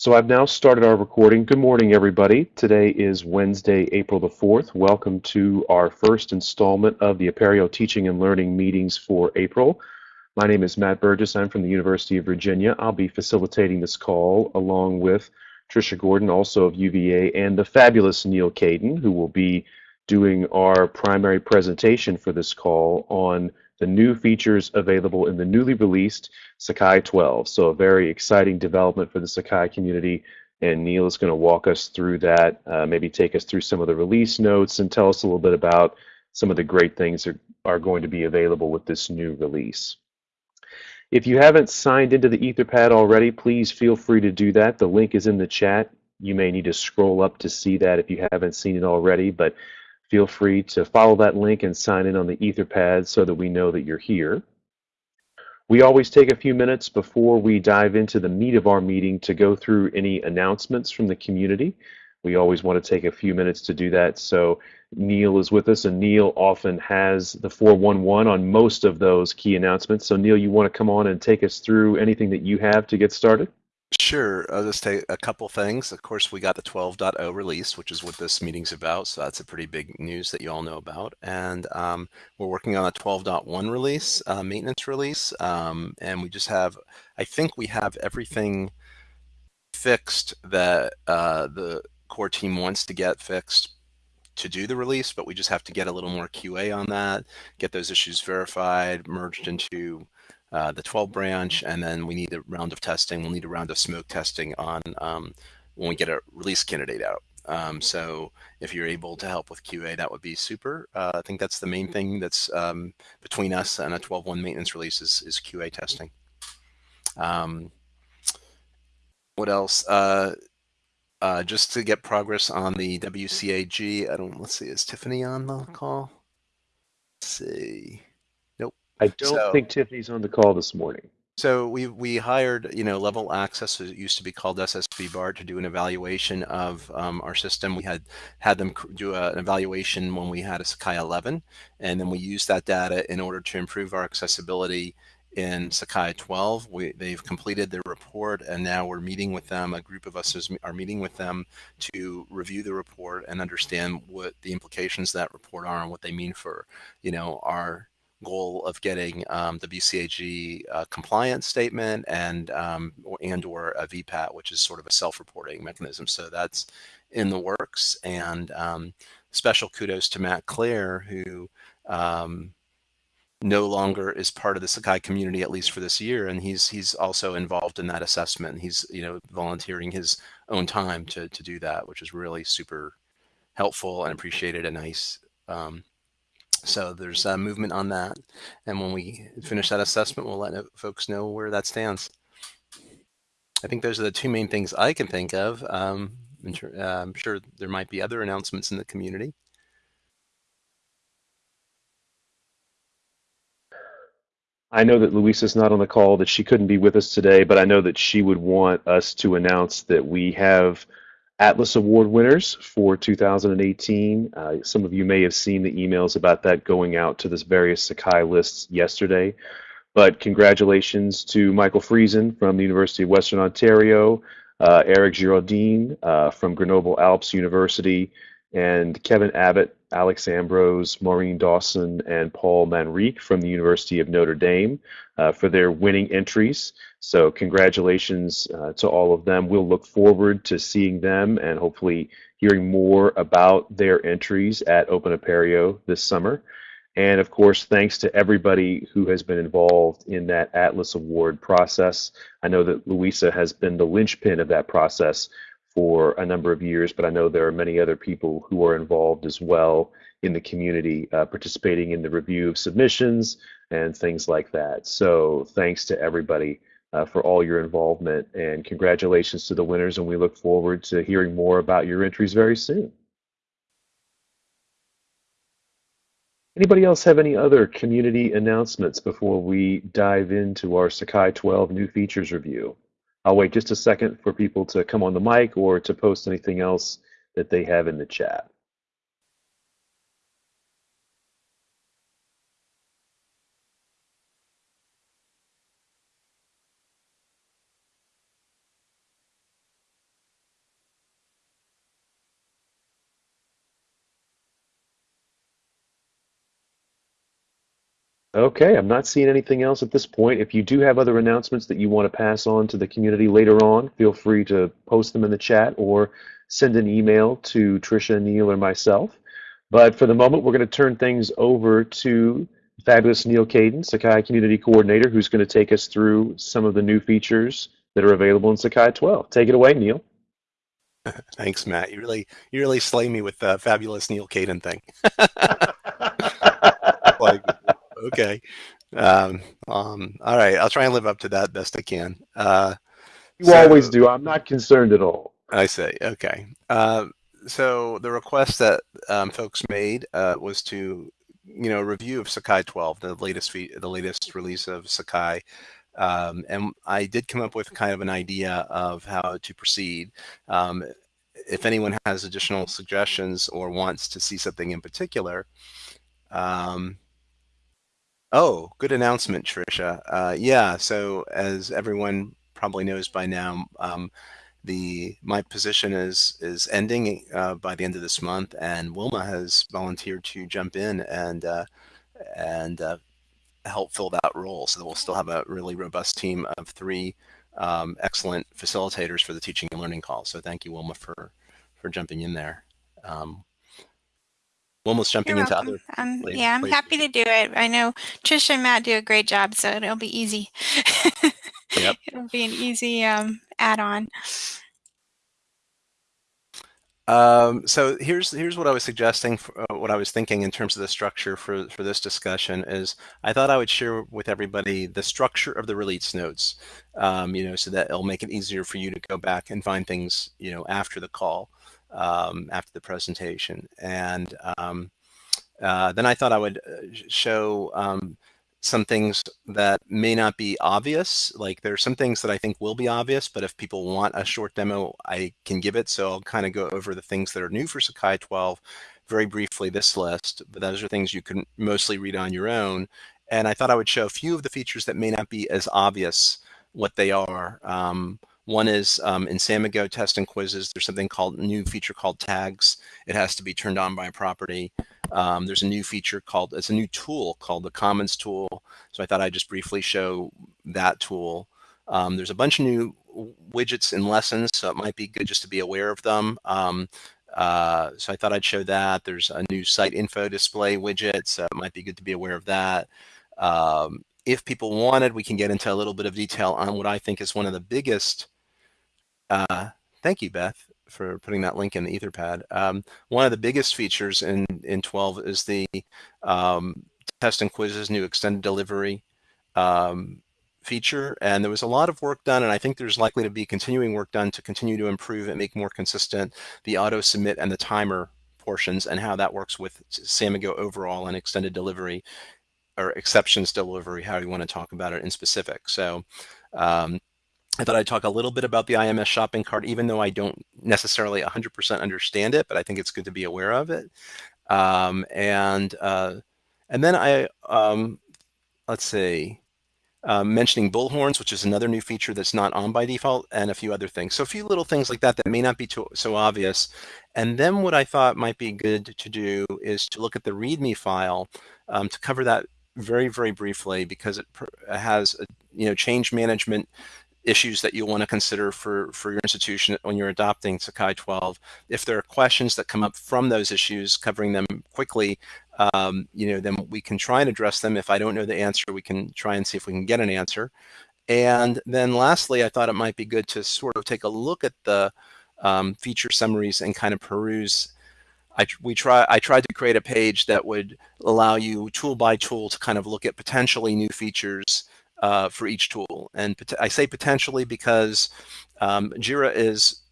So I've now started our recording. Good morning, everybody. Today is Wednesday, April the 4th. Welcome to our first installment of the Apereo Teaching and Learning meetings for April. My name is Matt Burgess. I'm from the University of Virginia. I'll be facilitating this call along with Tricia Gordon, also of UVA, and the fabulous Neil Caidin, who will be doing our primary presentation for this call on the new features available in the newly released Sakai 12. So a very exciting development for the Sakai community. And Neil is going to walk us through that, uh, maybe take us through some of the release notes and tell us a little bit about some of the great things that are going to be available with this new release. If you haven't signed into the Etherpad already, please feel free to do that. The link is in the chat. You may need to scroll up to see that if you haven't seen it already, but feel free to follow that link and sign in on the Etherpad so that we know that you're here. We always take a few minutes before we dive into the meat of our meeting to go through any announcements from the community. We always want to take a few minutes to do that. So Neil is with us, and Neil often has the 411 on most of those key announcements. So Neil, you want to come on and take us through anything that you have to get started? Sure. I'll just take a couple things. Of course, we got the 12.0 release, which is what this meeting's about. So that's a pretty big news that you all know about. And um, we're working on a 12.1 release, uh, maintenance release. Um, and we just have, I think we have everything fixed that uh, the core team wants to get fixed to do the release, but we just have to get a little more QA on that, get those issues verified, merged into uh, the 12 branch, and then we need a round of testing. We'll need a round of smoke testing on um, when we get a release candidate out. Um, so if you're able to help with QA, that would be super. Uh, I think that's the main thing that's um, between us and a 12.1 maintenance release is, is QA testing. Um, what else? Uh, uh, just to get progress on the WCAG, I don't, let's see, is Tiffany on the call? Let's see. I don't so, think Tiffany's on the call this morning. So we we hired you know Level Access, it used to be called SSB BART, to do an evaluation of um, our system. We had had them do a, an evaluation when we had a Sakai 11, and then we used that data in order to improve our accessibility in Sakai 12. We, they've completed their report, and now we're meeting with them. A group of us is, are meeting with them to review the report and understand what the implications of that report are and what they mean for you know our goal of getting um, the WCAG uh, compliance statement and um, and or a VPAT, which is sort of a self-reporting mechanism. So that's in the works. And um, special kudos to Matt Clare, who um, no longer is part of the Sakai community, at least for this year. And he's he's also involved in that assessment. He's you know volunteering his own time to to do that, which is really super helpful and appreciated and nice. Um, so there's a movement on that. And when we finish that assessment, we'll let folks know where that stands. I think those are the two main things I can think of. Um, uh, I'm sure there might be other announcements in the community. I know that Louisa's not on the call, that she couldn't be with us today, but I know that she would want us to announce that we have Atlas Award winners for 2018. Uh, some of you may have seen the emails about that going out to the various Sakai lists yesterday. But congratulations to Michael Friesen from the University of Western Ontario, uh, Eric Giraldin uh, from Grenoble Alpes University, and Kevin Abbott, Alex Ambrose, Maureen Dawson, and Paul Manrique from the University of Notre Dame uh, for their winning entries. So congratulations uh, to all of them. We'll look forward to seeing them and hopefully hearing more about their entries at Open Apereo this summer. And of course, thanks to everybody who has been involved in that Atlas Award process. I know that Louisa has been the linchpin of that process for a number of years, but I know there are many other people who are involved as well in the community, uh, participating in the review of submissions and things like that. So thanks to everybody uh, for all your involvement and congratulations to the winners and we look forward to hearing more about your entries very soon. Anybody else have any other community announcements before we dive into our Sakai 12 new features review? I'll wait just a second for people to come on the mic or to post anything else that they have in the chat. Okay, I'm not seeing anything else at this point. If you do have other announcements that you want to pass on to the community later on, feel free to post them in the chat or send an email to Tricia, Neil, or myself. But for the moment, we're going to turn things over to fabulous Neil Caidin, Sakai Community Coordinator, who's going to take us through some of the new features that are available in Sakai 12. Take it away, Neil. Thanks, Matt. You really, you really slay me with the fabulous Neil Caidin thing. okay. Um, um, all right. I'll try and live up to that best I can. Uh, you so, always do. I'm not concerned at all. I say, okay. Uh, so the request that um, folks made uh, was to, you know, review of Sakai 12, the latest the latest release of Sakai. Um, and I did come up with kind of an idea of how to proceed. Um, if anyone has additional suggestions or wants to see something in particular, um, Oh, good announcement, Tricia. Uh, yeah, so as everyone probably knows by now, um, the my position is is ending uh, by the end of this month, and Wilma has volunteered to jump in and uh, and uh, help fill that role. So we'll still have a really robust team of three um, excellent facilitators for the teaching and learning call. So thank you, Wilma, for for jumping in there. Um, almost jumping You're into welcome. other. Um, yeah, I'm places. happy to do it. I know Trisha and Matt do a great job, so it'll be easy. yep. It'll be an easy um, add-on. Um, so here's here's what I was suggesting, for, uh, what I was thinking in terms of the structure for for this discussion is I thought I would share with everybody the structure of the release notes, um, you know, so that it'll make it easier for you to go back and find things, you know, after the call um, after the presentation. And um, uh, then I thought I would uh, show um, some things that may not be obvious. Like there's some things that I think will be obvious, but if people want a short demo, I can give it. So I'll kind of go over the things that are new for Sakai 12 very briefly this list, but those are things you can mostly read on your own. And I thought I would show a few of the features that may not be as obvious what they are. Um, one is um, in Samigo test and quizzes, there's something called new feature called tags. It has to be turned on by a property. Um, there's a new feature called, it's a new tool called the Commons tool. So I thought I'd just briefly show that tool. Um, there's a bunch of new widgets in lessons, so it might be good just to be aware of them. Um, uh, so I thought I'd show that. There's a new site info display widget, so it might be good to be aware of that. Um, if people wanted, we can get into a little bit of detail on what I think is one of the biggest uh, thank you, Beth, for putting that link in the Etherpad. Um, one of the biggest features in, in 12 is the um, test and quizzes new extended delivery um, feature. And there was a lot of work done, and I think there's likely to be continuing work done to continue to improve and make more consistent the auto submit and the timer portions and how that works with Samigo overall and extended delivery or exceptions delivery, how you want to talk about it in specific. So um, I thought I'd talk a little bit about the IMS shopping cart, even though I don't necessarily 100% understand it, but I think it's good to be aware of it. Um, and uh, and then I, um, let's see, um, mentioning bullhorns, which is another new feature that's not on by default, and a few other things. So a few little things like that that may not be too, so obvious. And then what I thought might be good to do is to look at the README file um, to cover that very, very briefly because it has a, you know change management issues that you want to consider for, for your institution when you're adopting Sakai 12. If there are questions that come up from those issues, covering them quickly, um, you know, then we can try and address them. If I don't know the answer, we can try and see if we can get an answer. And then lastly, I thought it might be good to sort of take a look at the um, feature summaries and kind of peruse I, we try, I tried to create a page that would allow you tool by tool to kind of look at potentially new features uh, for each tool. And I say potentially because um, Jira is,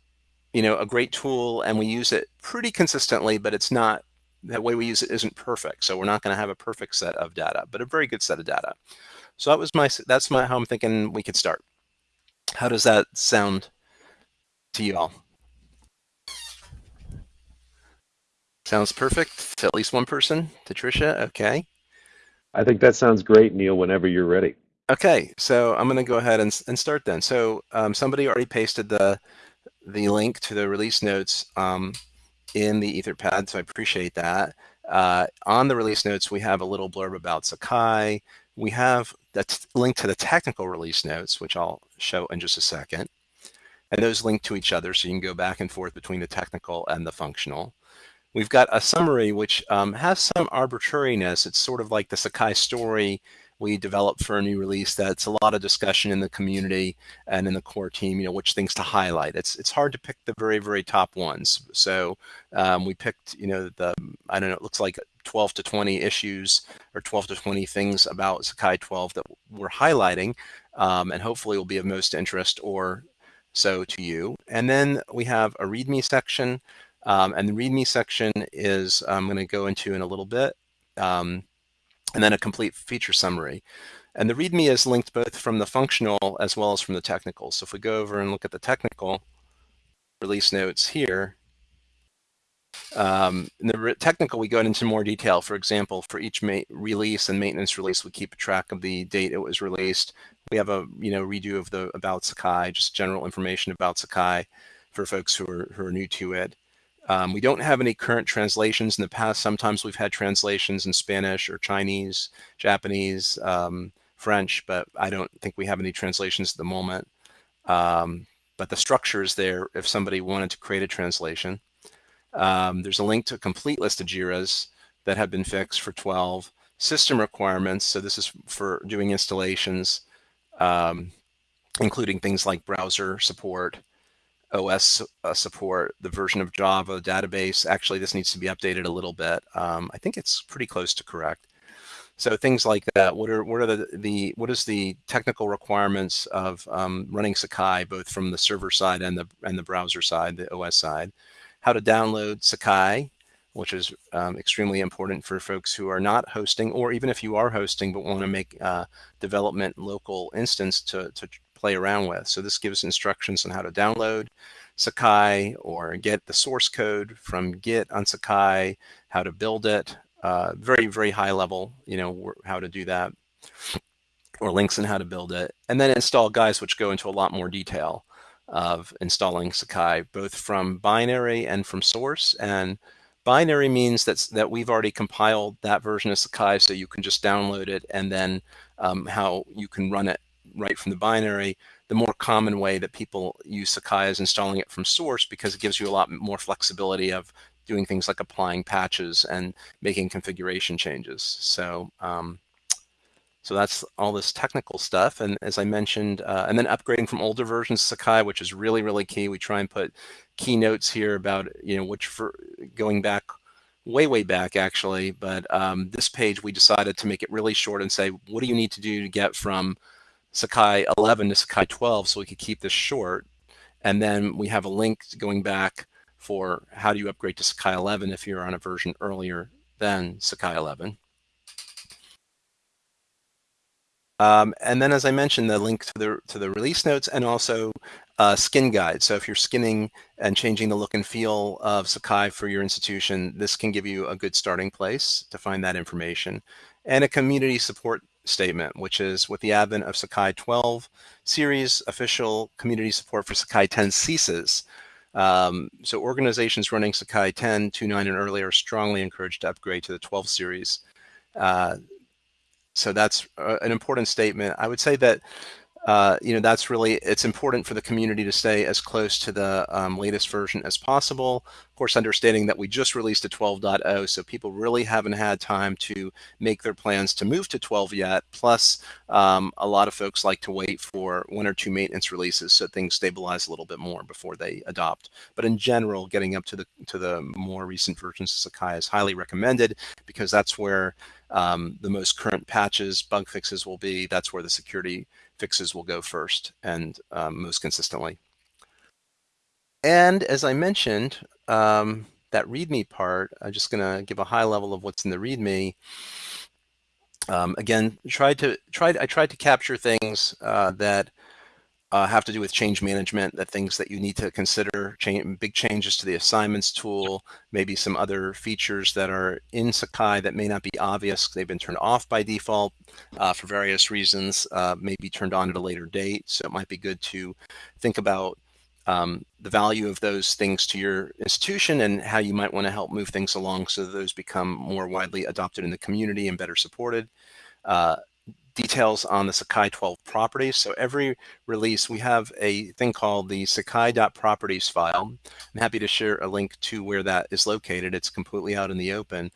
you know, a great tool and we use it pretty consistently, but it's not, the way we use it isn't perfect. So we're not going to have a perfect set of data, but a very good set of data. So that was my, that's my, how I'm thinking we could start. How does that sound to you all? Sounds perfect to at least one person, to Tricia, okay. I think that sounds great, Neil, whenever you're ready. Okay, so I'm going to go ahead and, and start then. So um, somebody already pasted the the link to the release notes um, in the Etherpad, so I appreciate that. Uh, on the release notes, we have a little blurb about Sakai. We have that link to the technical release notes, which I'll show in just a second. And those link to each other, so you can go back and forth between the technical and the functional. We've got a summary which um, has some arbitrariness. It's sort of like the Sakai story we developed for a new release that's a lot of discussion in the community and in the core team, you know, which things to highlight. It's it's hard to pick the very, very top ones. So um, we picked, you know, the, I don't know, it looks like 12 to 20 issues or 12 to 20 things about Sakai 12 that we're highlighting um, and hopefully will be of most interest or so to you. And then we have a README section. Um, and the README section is I'm going to go into in a little bit. Um, and then a complete feature summary. And the README is linked both from the functional as well as from the technical. So if we go over and look at the technical release notes here, um, in the technical, we go into more detail. For example, for each release and maintenance release, we keep track of the date it was released. We have a you know redo of the about Sakai, just general information about Sakai for folks who are who are new to it. Um, we don't have any current translations in the past. Sometimes we've had translations in Spanish or Chinese, Japanese, um, French, but I don't think we have any translations at the moment. Um, but the structure is there if somebody wanted to create a translation. Um, there's a link to a complete list of JIRAs that have been fixed for 12. System requirements, so this is for doing installations, um, including things like browser support, OS uh, support, the version of Java database. Actually, this needs to be updated a little bit. Um, I think it's pretty close to correct. So things like that. What are what are the the what is the technical requirements of um, running Sakai both from the server side and the and the browser side, the OS side? How to download Sakai, which is um, extremely important for folks who are not hosting, or even if you are hosting but want to make uh, development local instance to to play around with. So this gives instructions on how to download Sakai or get the source code from Git on Sakai, how to build it, uh, very, very high level, you know, how to do that, or links on how to build it. And then install guides, which go into a lot more detail of installing Sakai, both from binary and from source. And binary means that's, that we've already compiled that version of Sakai, so you can just download it and then um, how you can run it right from the binary. The more common way that people use Sakai is installing it from source because it gives you a lot more flexibility of doing things like applying patches and making configuration changes. So, um, so that's all this technical stuff. And as I mentioned, uh, and then upgrading from older versions of Sakai, which is really, really key. We try and put keynotes here about, you know, which for going back way, way back actually. But um, this page, we decided to make it really short and say, what do you need to do to get from Sakai 11 to Sakai 12 so we could keep this short. And then we have a link going back for how do you upgrade to Sakai 11 if you're on a version earlier than Sakai 11. Um, and then, as I mentioned, the link to the to the release notes and also uh, skin guide. So if you're skinning and changing the look and feel of Sakai for your institution, this can give you a good starting place to find that information. And a community support statement, which is with the advent of Sakai 12 series, official community support for Sakai 10 ceases. Um, so organizations running Sakai 10, 2.9 and earlier are strongly encouraged to upgrade to the 12 series. Uh, so that's uh, an important statement. I would say that uh, you know, that's really, it's important for the community to stay as close to the um, latest version as possible. Of course, understanding that we just released a 12.0, so people really haven't had time to make their plans to move to 12 yet. Plus, um, a lot of folks like to wait for one or two maintenance releases so things stabilize a little bit more before they adopt. But in general, getting up to the to the more recent versions of Sakai is highly recommended because that's where um, the most current patches, bug fixes will be. That's where the security fixes will go first and um, most consistently. And as I mentioned, um, that README part, I'm just going to give a high level of what's in the README. Um, again, tried to tried I tried to capture things uh, that uh, have to do with change management, the things that you need to consider, change, big changes to the assignments tool, maybe some other features that are in Sakai that may not be obvious. They've been turned off by default uh, for various reasons, uh, maybe turned on at a later date. So it might be good to think about um, the value of those things to your institution and how you might want to help move things along so those become more widely adopted in the community and better supported. Uh, details on the Sakai 12 properties. So every release, we have a thing called the Sakai.properties file. I'm happy to share a link to where that is located. It's completely out in the open.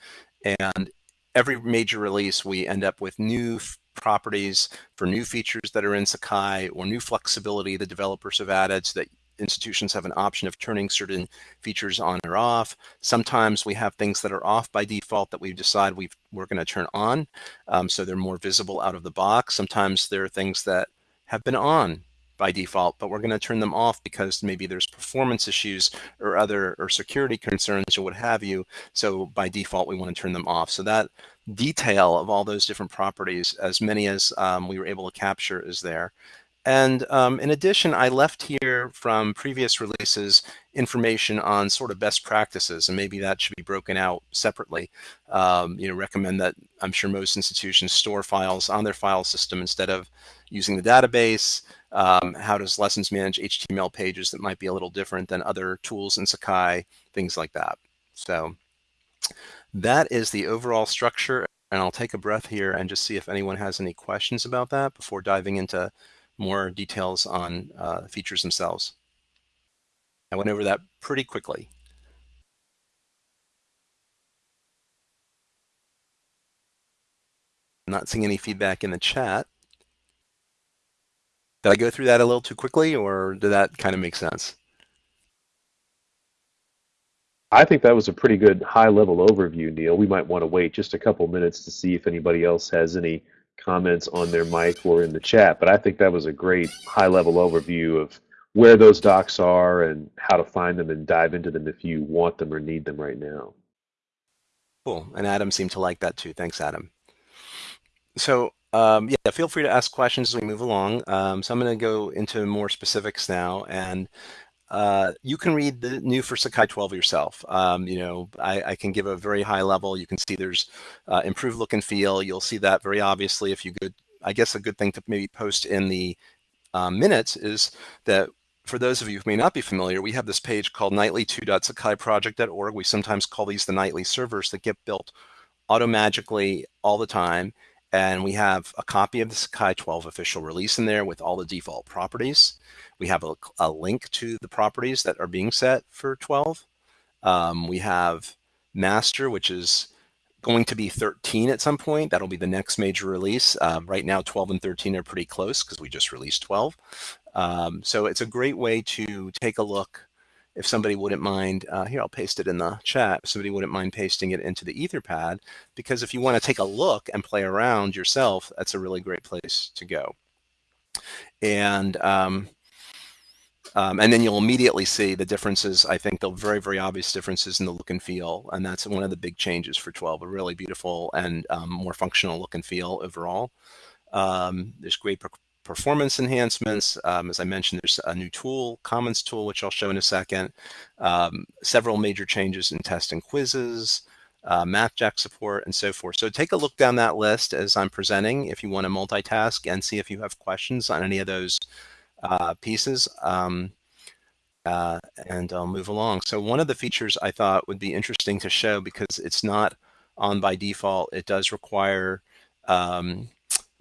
And every major release, we end up with new properties for new features that are in Sakai or new flexibility the developers have added so that institutions have an option of turning certain features on or off. Sometimes we have things that are off by default that we decide we are going to turn on, um, so they're more visible out of the box. Sometimes there are things that have been on by default, but we're going to turn them off because maybe there's performance issues or other or security concerns or what have you. So by default, we want to turn them off. So that detail of all those different properties, as many as um, we were able to capture is there. And um, in addition, I left here from previous releases information on sort of best practices, and maybe that should be broken out separately. Um, you know, recommend that I'm sure most institutions store files on their file system instead of using the database. Um, how does lessons manage HTML pages that might be a little different than other tools in Sakai, things like that. So that is the overall structure. And I'll take a breath here and just see if anyone has any questions about that before diving into more details on uh, features themselves. I went over that pretty quickly. I'm not seeing any feedback in the chat. Did I go through that a little too quickly or did that kind of make sense? I think that was a pretty good high level overview, Neil. We might want to wait just a couple minutes to see if anybody else has any comments on their mic or in the chat. But I think that was a great high level overview of where those docs are and how to find them and dive into them if you want them or need them right now. Cool. And Adam seemed to like that too. Thanks, Adam. So um, yeah, feel free to ask questions as we move along. Um, so I'm going to go into more specifics now. And uh, you can read the new for Sakai 12 yourself. Um, you know, I, I, can give a very high level. You can see there's uh, improved look and feel. You'll see that very obviously if you could, I guess a good thing to maybe post in the um, minutes is that for those of you who may not be familiar, we have this page called nightly2.sakaiproject.org. We sometimes call these the nightly servers that get built automagically all the time. And we have a copy of the Sakai 12 official release in there with all the default properties. We have a, a link to the properties that are being set for 12. Um, we have master, which is going to be 13 at some point. That'll be the next major release. Um, right now, 12 and 13 are pretty close because we just released 12. Um, so it's a great way to take a look. If somebody wouldn't mind, uh, here I'll paste it in the chat. If somebody wouldn't mind pasting it into the Etherpad, because if you want to take a look and play around yourself, that's a really great place to go. And um, um, and then you'll immediately see the differences. I think the very, very obvious differences in the look and feel. And that's one of the big changes for 12, a really beautiful and um, more functional look and feel overall. Um, there's great per performance enhancements. Um, as I mentioned, there's a new tool, Commons tool, which I'll show in a second. Um, several major changes in test and quizzes, uh, MathJax support, and so forth. So take a look down that list as I'm presenting if you want to multitask and see if you have questions on any of those uh, pieces. Um, uh, and I'll move along. So one of the features I thought would be interesting to show because it's not on by default, it does require um,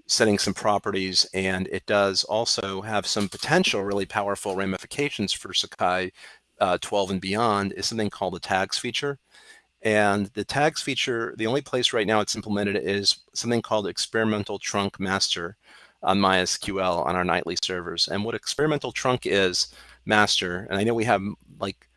setting some properties and it does also have some potential really powerful ramifications for Sakai uh, 12 and beyond is something called the tags feature. And the tags feature, the only place right now it's implemented is something called experimental trunk master on MySQL on our nightly servers. And what experimental trunk is, master, and I know we have like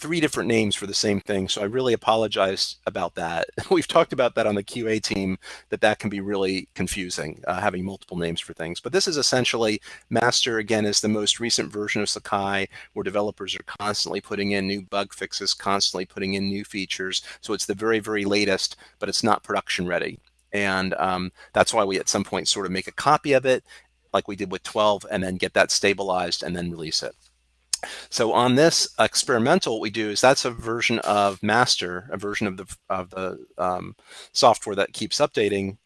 three different names for the same thing, so I really apologize about that. We've talked about that on the QA team, that that can be really confusing, uh, having multiple names for things. But this is essentially, master again is the most recent version of Sakai, where developers are constantly putting in new bug fixes, constantly putting in new features. So it's the very, very latest, but it's not production ready. And um, that's why we at some point sort of make a copy of it like we did with 12 and then get that stabilized and then release it. So on this experimental, what we do is that's a version of master, a version of the, of the um, software that keeps updating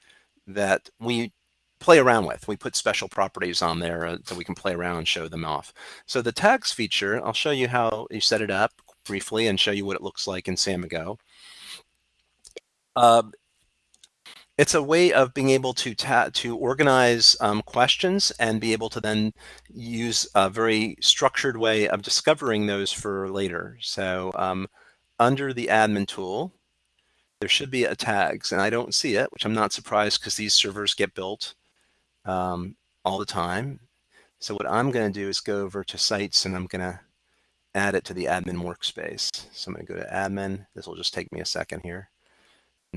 that we play around with. We put special properties on there uh, so we can play around and show them off. So the tags feature, I'll show you how you set it up briefly and show you what it looks like in Samigo. Uh, it's a way of being able to to organize um, questions and be able to then use a very structured way of discovering those for later. So um, under the admin tool, there should be a tags and I don't see it, which I'm not surprised because these servers get built um, all the time. So what I'm going to do is go over to sites and I'm going to add it to the admin workspace. So I'm going to go to admin. This will just take me a second here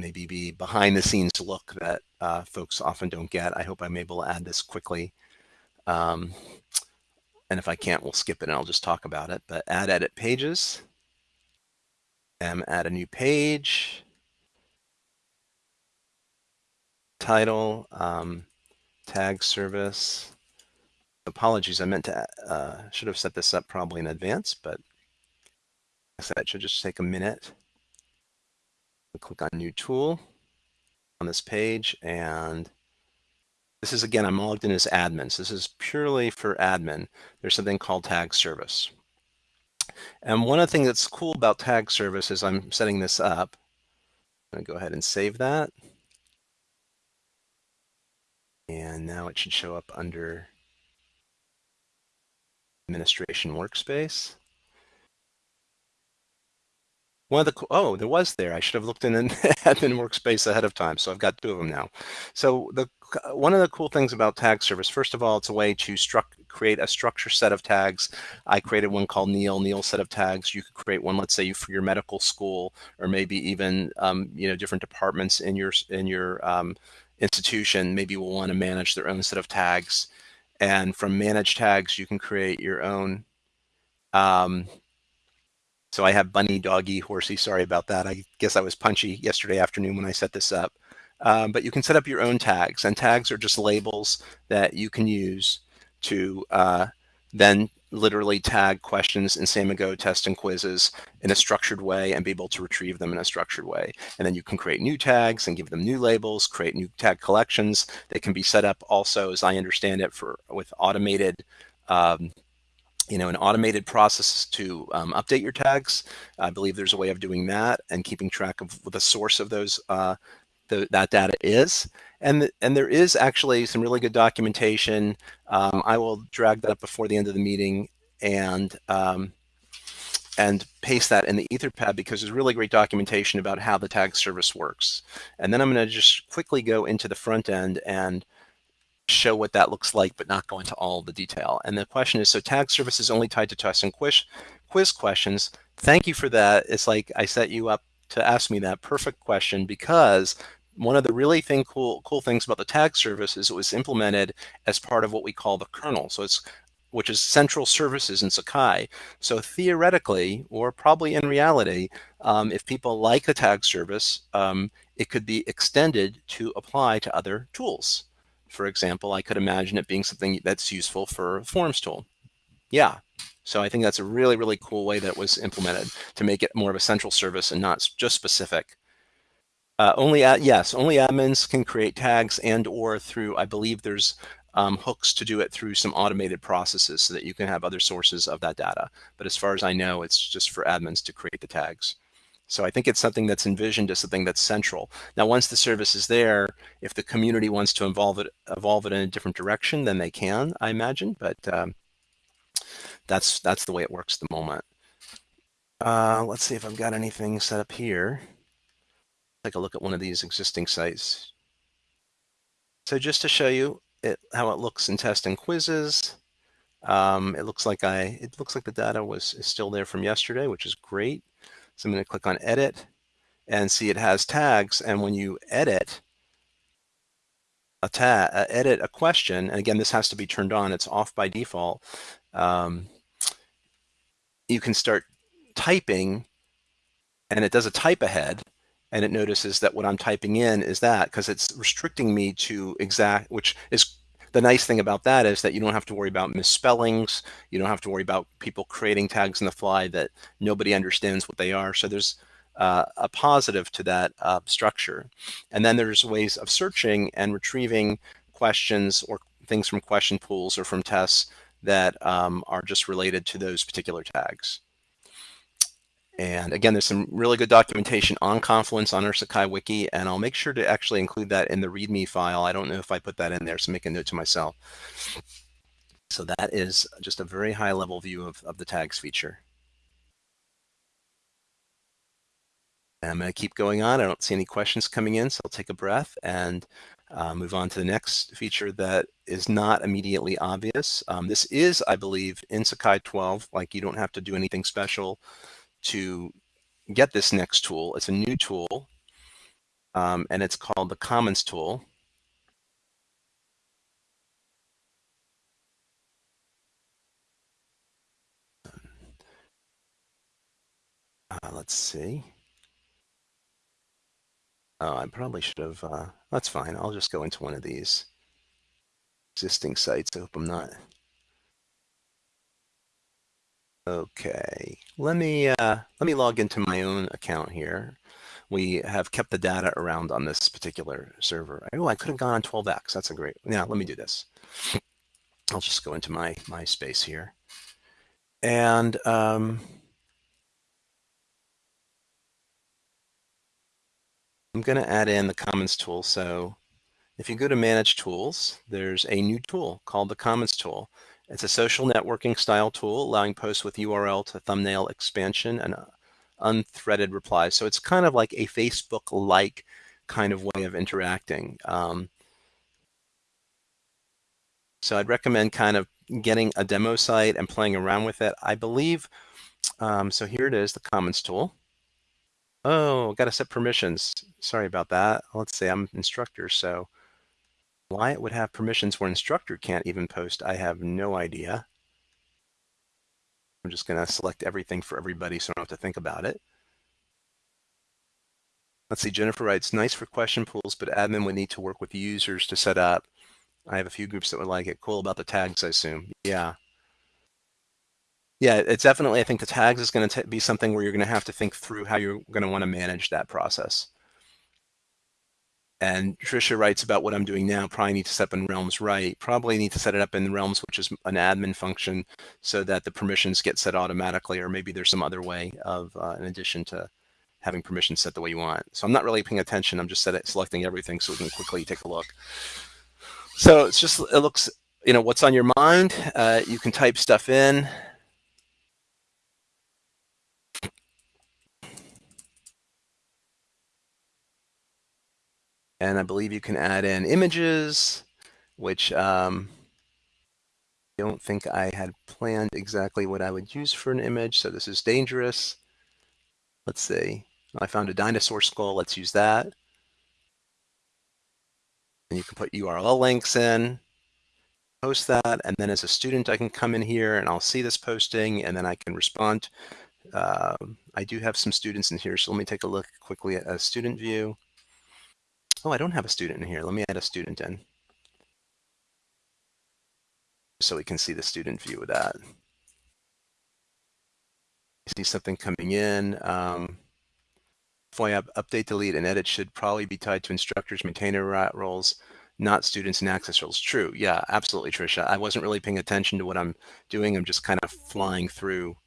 maybe be behind the scenes look that uh, folks often don't get. I hope I'm able to add this quickly. Um, and if I can't, we'll skip it and I'll just talk about it. But add edit pages, and add a new page, title, um, tag service. Apologies, I meant to, uh, should have set this up probably in advance, but I said it should just take a minute click on new tool on this page and this is again I'm logged in as admin so this is purely for admin. There's something called tag service. And one of the things that's cool about tag service is I'm setting this up. I'm gonna go ahead and save that. And now it should show up under administration workspace one of the, oh, there was there. I should have looked in an admin workspace ahead of time. So I've got two of them now. So the one of the cool things about tag service, first of all, it's a way to struct, create a structure set of tags. I created one called Neil, Neil set of tags. You could create one, let's say for your medical school, or maybe even, um, you know, different departments in your, in your um, institution, maybe will want to manage their own set of tags. And from manage tags, you can create your own um, so I have bunny, doggy, horsey. Sorry about that. I guess I was punchy yesterday afternoon when I set this up. Um, but you can set up your own tags, and tags are just labels that you can use to uh, then literally tag questions in Samigo test and quizzes in a structured way and be able to retrieve them in a structured way. And then you can create new tags and give them new labels, create new tag collections. They can be set up also, as I understand it, for with automated um, you know, an automated process to um, update your tags. I believe there's a way of doing that and keeping track of what the source of those uh, the, that data is. And, and there is actually some really good documentation. Um, I will drag that up before the end of the meeting and um, and paste that in the Etherpad because there's really great documentation about how the tag service works. And then I'm going to just quickly go into the front end and show what that looks like, but not go into all the detail. And the question is, so tag service is only tied to test and quiz, quiz questions. Thank you for that. It's like I set you up to ask me that perfect question because one of the really thing cool cool things about the tag service is it was implemented as part of what we call the kernel. So it's which is central services in Sakai. So theoretically, or probably in reality, um, if people like the tag service, um, it could be extended to apply to other tools for example, I could imagine it being something that's useful for forums tool. Yeah. So I think that's a really, really cool way that was implemented to make it more of a central service and not just specific. Uh, only at, yes, only admins can create tags and or through, I believe there's um, hooks to do it through some automated processes so that you can have other sources of that data. But as far as I know, it's just for admins to create the tags. So I think it's something that's envisioned as something that's central. Now, once the service is there, if the community wants to evolve it, evolve it in a different direction, then they can, I imagine. But um, that's that's the way it works at the moment. Uh, let's see if I've got anything set up here. Take a look at one of these existing sites. So just to show you it, how it looks in test and quizzes, um, it looks like I it looks like the data was is still there from yesterday, which is great. So I'm going to click on edit and see it has tags. And when you edit a tag, uh, edit a question, and again, this has to be turned on. It's off by default. Um, you can start typing and it does a type ahead and it notices that what I'm typing in is that because it's restricting me to exact, which is the nice thing about that is that you don't have to worry about misspellings. You don't have to worry about people creating tags in the fly that nobody understands what they are. So there's uh, a positive to that uh, structure. And then there's ways of searching and retrieving questions or things from question pools or from tests that um, are just related to those particular tags. And again, there's some really good documentation on Confluence on our Sakai wiki, and I'll make sure to actually include that in the README file. I don't know if I put that in there, so make a note to myself. So that is just a very high level view of, of the tags feature. And I'm going to keep going on. I don't see any questions coming in, so I'll take a breath and uh, move on to the next feature that is not immediately obvious. Um, this is, I believe, in Sakai 12, like you don't have to do anything special to get this next tool. It's a new tool, um, and it's called the Commons tool. Uh, let's see. Oh, I probably should have, uh, that's fine. I'll just go into one of these existing sites. I hope I'm not Okay, let me uh, let me log into my own account here. We have kept the data around on this particular server. Oh, I could have gone on 12x. That's a great. Yeah, let me do this. I'll just go into my my space here, and um, I'm going to add in the Commons tool. So if you go to Manage Tools, there's a new tool called the Commons tool. It's a social networking style tool allowing posts with URL to thumbnail expansion and uh, unthreaded replies. So it's kind of like a Facebook-like kind of way of interacting. Um, so I'd recommend kind of getting a demo site and playing around with it. I believe, um, so here it is, the Commons tool. Oh, got to set permissions. Sorry about that. Let's say I'm instructor, so why it would have permissions where instructor can't even post, I have no idea. I'm just going to select everything for everybody so I don't have to think about it. Let's see, Jennifer writes, nice for question pools, but admin would need to work with users to set up. I have a few groups that would like it. Cool about the tags, I assume. Yeah. Yeah, it's definitely, I think the tags is going to be something where you're going to have to think through how you're going to want to manage that process. And Trisha writes about what I'm doing now, probably need to set up in Realms right. Probably need to set it up in Realms, which is an admin function so that the permissions get set automatically, or maybe there's some other way of, uh, in addition to having permissions set the way you want. So I'm not really paying attention. I'm just set selecting everything so we can quickly take a look. So it's just, it looks, you know, what's on your mind. Uh, you can type stuff in. And I believe you can add in images, which um, I don't think I had planned exactly what I would use for an image. So this is dangerous. Let's see. I found a dinosaur skull. Let's use that. And you can put URL links in, post that. And then as a student, I can come in here and I'll see this posting and then I can respond. Uh, I do have some students in here. So let me take a look quickly at a student view. Oh, I don't have a student in here. Let me add a student in. So we can see the student view of that. see something coming in. Um, FOIA update, delete, and edit should probably be tied to instructors, maintainer roles, not students and access roles. True. Yeah, absolutely, Trisha. I wasn't really paying attention to what I'm doing. I'm just kind of flying through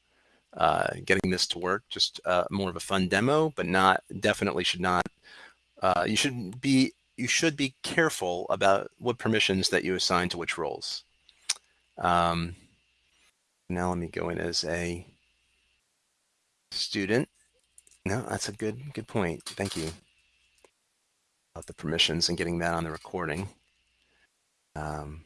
uh, getting this to work. Just uh, more of a fun demo, but not definitely should not uh, you should be you should be careful about what permissions that you assign to which roles. Um, now let me go in as a student. No, that's a good good point. Thank you. About the permissions and getting that on the recording. Um,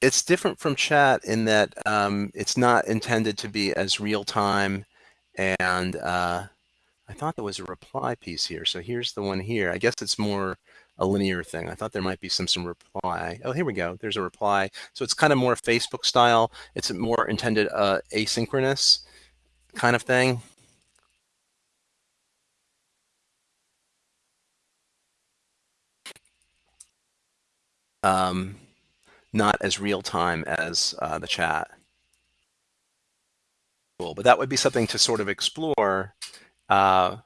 it's different from chat in that um, it's not intended to be as real time and uh, I thought there was a reply piece here. So here's the one here. I guess it's more a linear thing. I thought there might be some some reply. Oh, here we go. There's a reply. So it's kind of more Facebook style. It's a more intended uh, asynchronous kind of thing. Um, not as real time as uh, the chat but that would be something to sort of explore. Uh,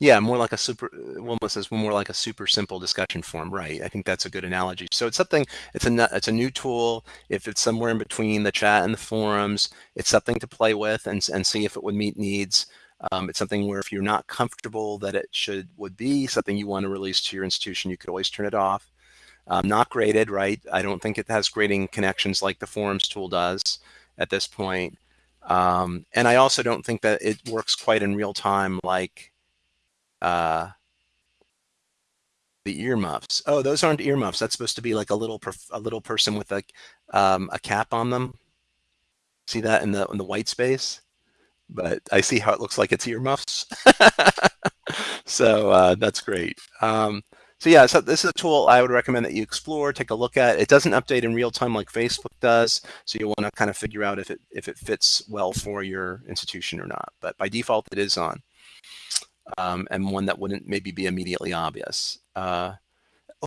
Yeah, more like a super, Wilma says more like a super simple discussion forum. Right. I think that's a good analogy. So it's something, it's a, it's a new tool. If it's somewhere in between the chat and the forums, it's something to play with and, and see if it would meet needs. Um, it's something where if you're not comfortable that it should would be something you want to release to your institution, you could always turn it off. Um, not graded, right? I don't think it has grading connections like the forums tool does at this point. Um, and I also don't think that it works quite in real time like uh, the earmuffs. Oh, those aren't earmuffs. That's supposed to be like a little a little person with a um, a cap on them. See that in the in the white space? But I see how it looks like it's earmuffs. so uh, that's great. Um, so yeah, so this is a tool I would recommend that you explore, take a look at. It doesn't update in real time like Facebook does, so you want to kind of figure out if it if it fits well for your institution or not. But by default, it is on um, and one that wouldn't maybe be immediately obvious. Uh,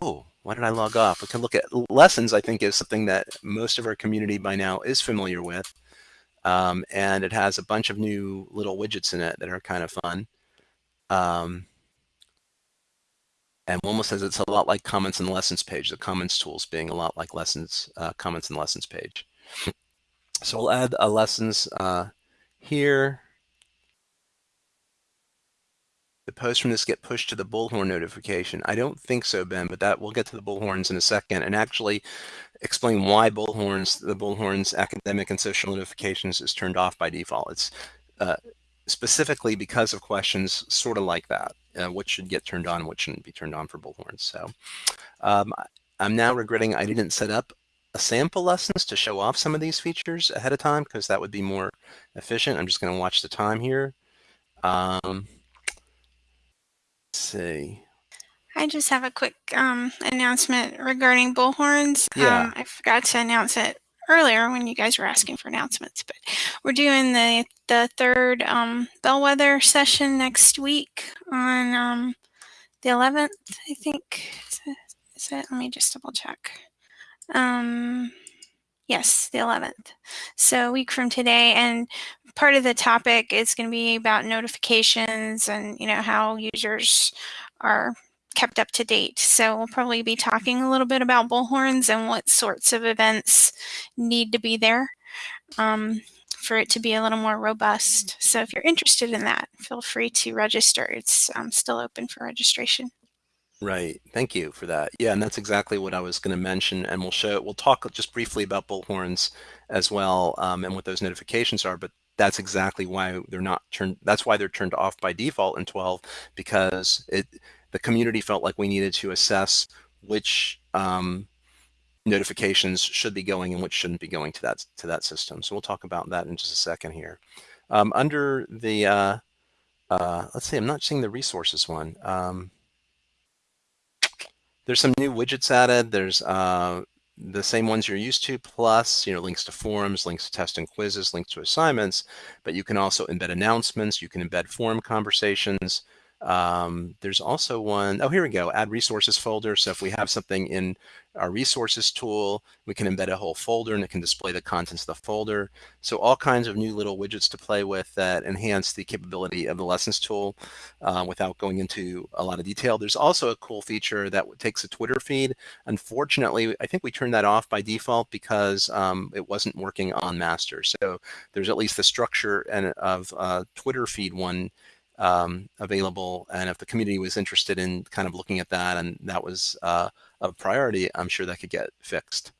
oh, why did I log off? We can look at lessons, I think is something that most of our community by now is familiar with. Um, and it has a bunch of new little widgets in it that are kind of fun. Um, and Wilma says it's a lot like comments and lessons page, the comments tools being a lot like lessons, uh, comments and lessons page. so we'll add a lessons uh, here the posts from this get pushed to the bullhorn notification? I don't think so, Ben, but that we'll get to the bullhorns in a second and actually explain why bullhorns, the bullhorns academic and social notifications is turned off by default. It's uh, specifically because of questions sort of like that. Uh, what should get turned on, what shouldn't be turned on for bullhorns. So um, I'm now regretting I didn't set up a sample lessons to show off some of these features ahead of time because that would be more efficient. I'm just going to watch the time here. Um, see. I just have a quick um, announcement regarding bullhorns. Yeah. Um, I forgot to announce it earlier when you guys were asking for announcements, but we're doing the the third um, bellwether session next week on um, the 11th, I think. Is it, is it? Let me just double check. Um, yes, the 11th. So a week from today, and part of the topic is going to be about notifications and you know how users are kept up to date. So we'll probably be talking a little bit about bullhorns and what sorts of events need to be there um, for it to be a little more robust. So if you're interested in that, feel free to register. It's um, still open for registration. Right. Thank you for that. Yeah, and that's exactly what I was going to mention. And we'll show. We'll talk just briefly about bullhorns as well, um, and what those notifications are. But that's exactly why they're not turned. That's why they're turned off by default in 12 because it the community felt like we needed to assess which um, notifications should be going and which shouldn't be going to that to that system. So we'll talk about that in just a second here. Um, under the uh, uh, let's see, I'm not seeing the resources one. Um, there's some new widgets added. There's uh, the same ones you're used to, plus you know links to forums, links to tests and quizzes, links to assignments. But you can also embed announcements. You can embed forum conversations. Um, there's also one, oh, here we go, add resources folder. So if we have something in our resources tool, we can embed a whole folder and it can display the contents of the folder. So all kinds of new little widgets to play with that enhance the capability of the lessons tool uh, without going into a lot of detail. There's also a cool feature that takes a Twitter feed. Unfortunately, I think we turned that off by default because um, it wasn't working on master. So there's at least the structure and of uh, Twitter feed one um, available. And if the community was interested in kind of looking at that and that was uh, a priority, I'm sure that could get fixed.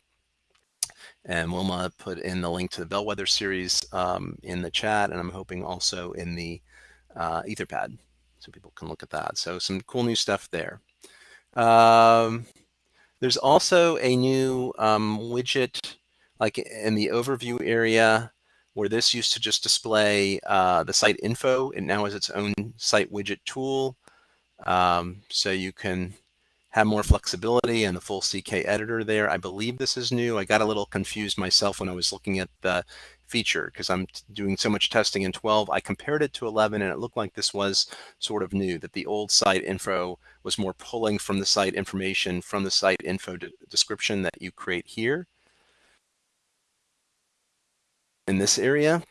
And Wilma put in the link to the Bellwether series um, in the chat, and I'm hoping also in the uh, Etherpad, so people can look at that. So some cool new stuff there. Um, there's also a new um, widget, like in the overview area, where this used to just display uh, the site info. It now has its own site widget tool. Um, so you can have more flexibility and the full CK editor there. I believe this is new. I got a little confused myself when I was looking at the feature because I'm doing so much testing in 12. I compared it to 11 and it looked like this was sort of new, that the old site info was more pulling from the site information from the site info de description that you create here in this area.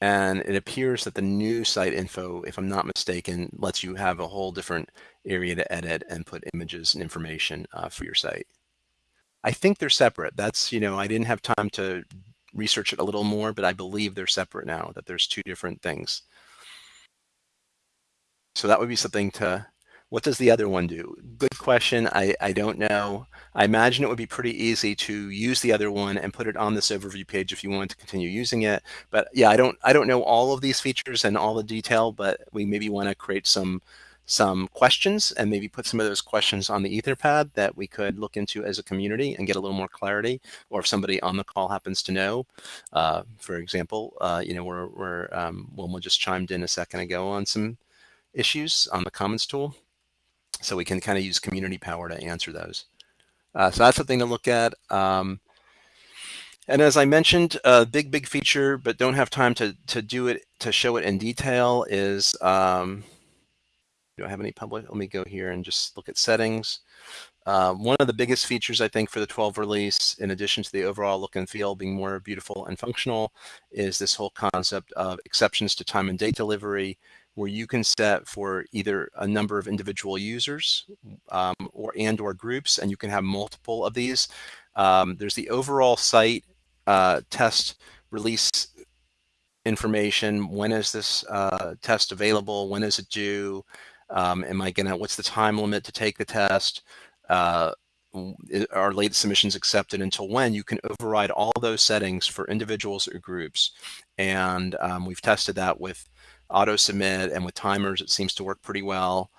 and it appears that the new site info, if I'm not mistaken, lets you have a whole different area to edit and put images and information uh, for your site. I think they're separate. That's, you know, I didn't have time to research it a little more, but I believe they're separate now, that there's two different things. So that would be something to what does the other one do? Good question. I, I don't know. I imagine it would be pretty easy to use the other one and put it on this overview page if you want to continue using it. But yeah, I don't I don't know all of these features and all the detail, but we maybe want to create some some questions and maybe put some of those questions on the Etherpad that we could look into as a community and get a little more clarity. Or if somebody on the call happens to know, uh, for example, uh, you know, we're, we're um, Wilma just chimed in a second ago on some issues on the Commons tool. So we can kind of use community power to answer those. Uh, so that's something to look at. Um, and as I mentioned, a big, big feature, but don't have time to, to do it, to show it in detail is, um, do I have any public? Let me go here and just look at settings. Uh, one of the biggest features, I think, for the 12 release, in addition to the overall look and feel being more beautiful and functional, is this whole concept of exceptions to time and date delivery, where you can set for either a number of individual users um, or and or groups, and you can have multiple of these. Um, there's the overall site uh, test release information. When is this uh, test available? When is it due? Um, am I gonna, what's the time limit to take the test? Uh, are late submissions accepted until when you can override all those settings for individuals or groups. And um, we've tested that with auto submit and with timers, it seems to work pretty well.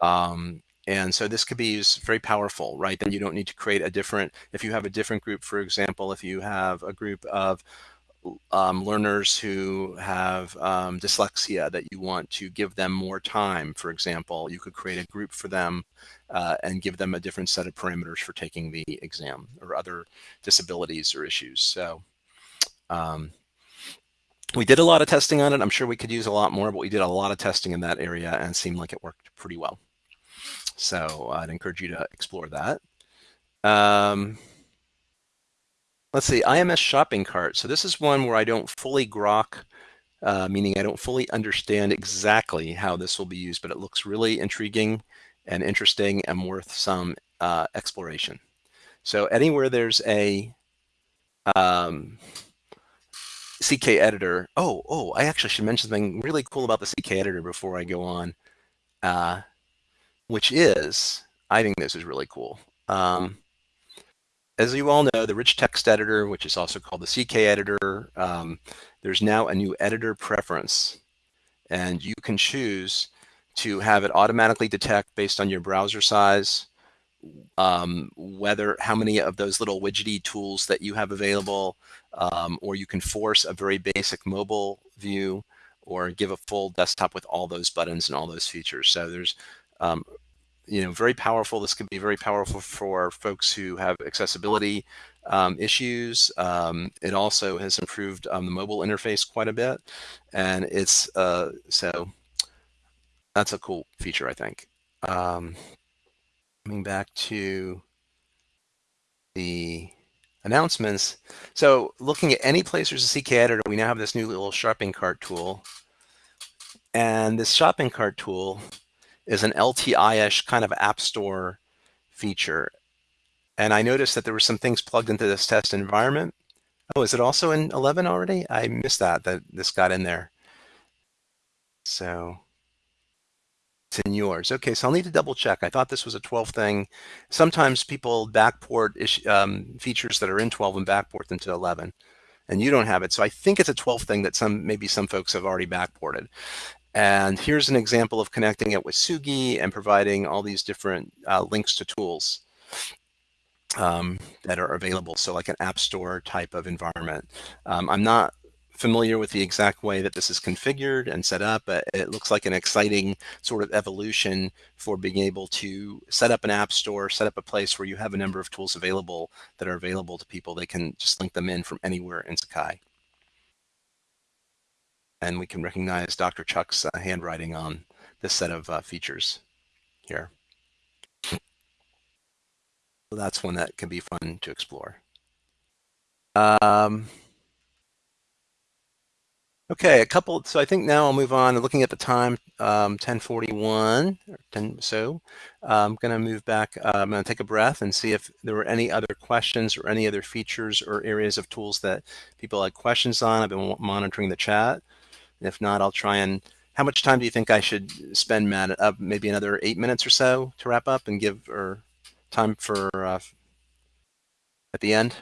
Um, and so this could be used very powerful, right? Then you don't need to create a different, if you have a different group, for example, if you have a group of um, learners who have um, dyslexia that you want to give them more time, for example, you could create a group for them uh, and give them a different set of parameters for taking the exam or other disabilities or issues. So um, we did a lot of testing on it. I'm sure we could use a lot more, but we did a lot of testing in that area and seemed like it worked pretty well. So I'd encourage you to explore that. Um, let's see, IMS shopping cart. So this is one where I don't fully grok, uh, meaning I don't fully understand exactly how this will be used, but it looks really intriguing and interesting and worth some uh, exploration. So anywhere there's a um, CK editor. Oh, oh, I actually should mention something really cool about the CK editor before I go on, uh, which is, I think this is really cool. Um, as you all know, the rich text editor, which is also called the CK editor, um, there's now a new editor preference. And you can choose to have it automatically detect based on your browser size, um, whether how many of those little widgety tools that you have available, um, or you can force a very basic mobile view or give a full desktop with all those buttons and all those features. So there's, um, you know, very powerful. This could be very powerful for folks who have accessibility um, issues. Um, it also has improved um, the mobile interface quite a bit. And it's, uh, so that's a cool feature, I think. Um, coming back to the announcements. So looking at any place there's a CK editor, we now have this new little shopping cart tool. And this shopping cart tool is an LTI-ish kind of app store feature. And I noticed that there were some things plugged into this test environment. Oh, is it also in 11 already? I missed that, that this got in there. So in yours. Okay, so I'll need to double check. I thought this was a 12 thing. Sometimes people backport um, features that are in 12 and backport them to 11, and you don't have it. So I think it's a 12 thing that some maybe some folks have already backported. And here's an example of connecting it with Tsugi and providing all these different uh, links to tools um, that are available. So like an app store type of environment. Um, I'm not familiar with the exact way that this is configured and set up, it looks like an exciting sort of evolution for being able to set up an app store, set up a place where you have a number of tools available that are available to people. They can just link them in from anywhere in Sakai. And we can recognize Dr. Chuck's uh, handwriting on this set of uh, features here. So that's one that can be fun to explore. Um, Okay, a couple. So I think now I'll move on. Looking at the time, um, 1041 or 10. So I'm going to move back. Uh, I'm going to take a breath and see if there were any other questions or any other features or areas of tools that people had questions on. I've been monitoring the chat. If not, I'll try and. How much time do you think I should spend, Matt? Uh, maybe another eight minutes or so to wrap up and give or time for uh, at the end